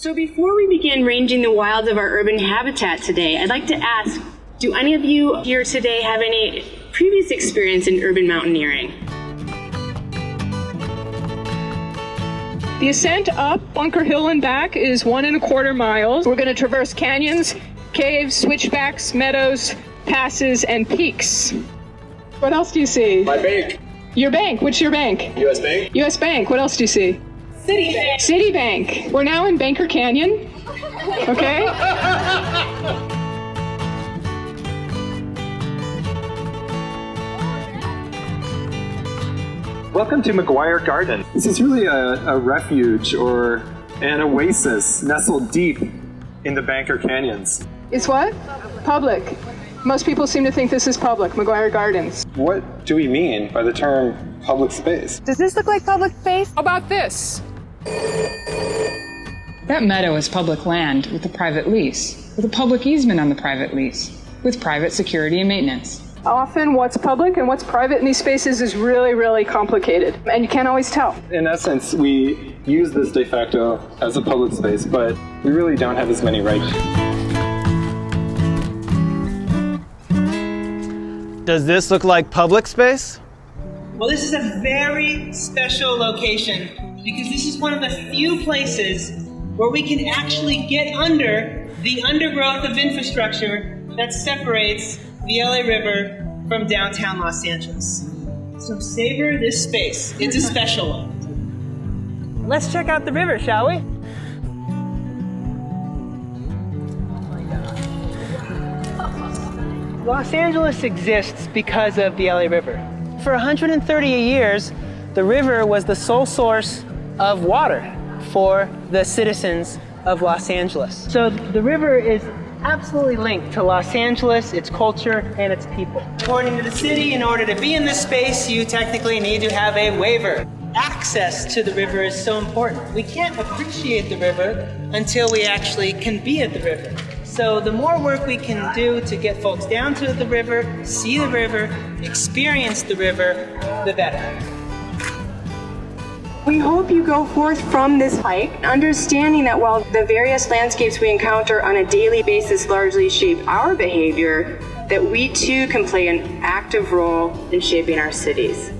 So before we begin ranging the wilds of our urban habitat today, I'd like to ask, do any of you here today have any previous experience in urban mountaineering? The ascent up Bunker Hill and back is one and a quarter miles. We're going to traverse canyons, caves, switchbacks, meadows, passes, and peaks. What else do you see? My bank. Your bank. What's your bank? U.S. Bank. U.S. Bank. What else do you see? Citibank. Citibank. We're now in Banker Canyon. Okay? Welcome to Maguire Garden. This is really a, a refuge or an oasis nestled deep in the Banker Canyons. It's what? Public. Most people seem to think this is public, Maguire Gardens. What do we mean by the term public space? Does this look like public space? How about this? That meadow is public land with a private lease, with a public easement on the private lease, with private security and maintenance. Often what's public and what's private in these spaces is really, really complicated, and you can't always tell. In essence, we use this de facto as a public space, but we really don't have as many rights. Does this look like public space? Well, this is a very special location because this is one of the few places where we can actually get under the undergrowth of infrastructure that separates the LA River from downtown Los Angeles. So savor this space. It's a special one. Let's check out the river, shall we? Los Angeles exists because of the LA River. For 130 years, the river was the sole source of water for the citizens of Los Angeles. So the river is absolutely linked to Los Angeles, its culture, and its people. According to the city, in order to be in this space, you technically need to have a waiver. Access to the river is so important. We can't appreciate the river until we actually can be at the river. So the more work we can do to get folks down to the river, see the river, experience the river, the better. We hope you go forth from this hike understanding that while the various landscapes we encounter on a daily basis largely shape our behavior, that we too can play an active role in shaping our cities.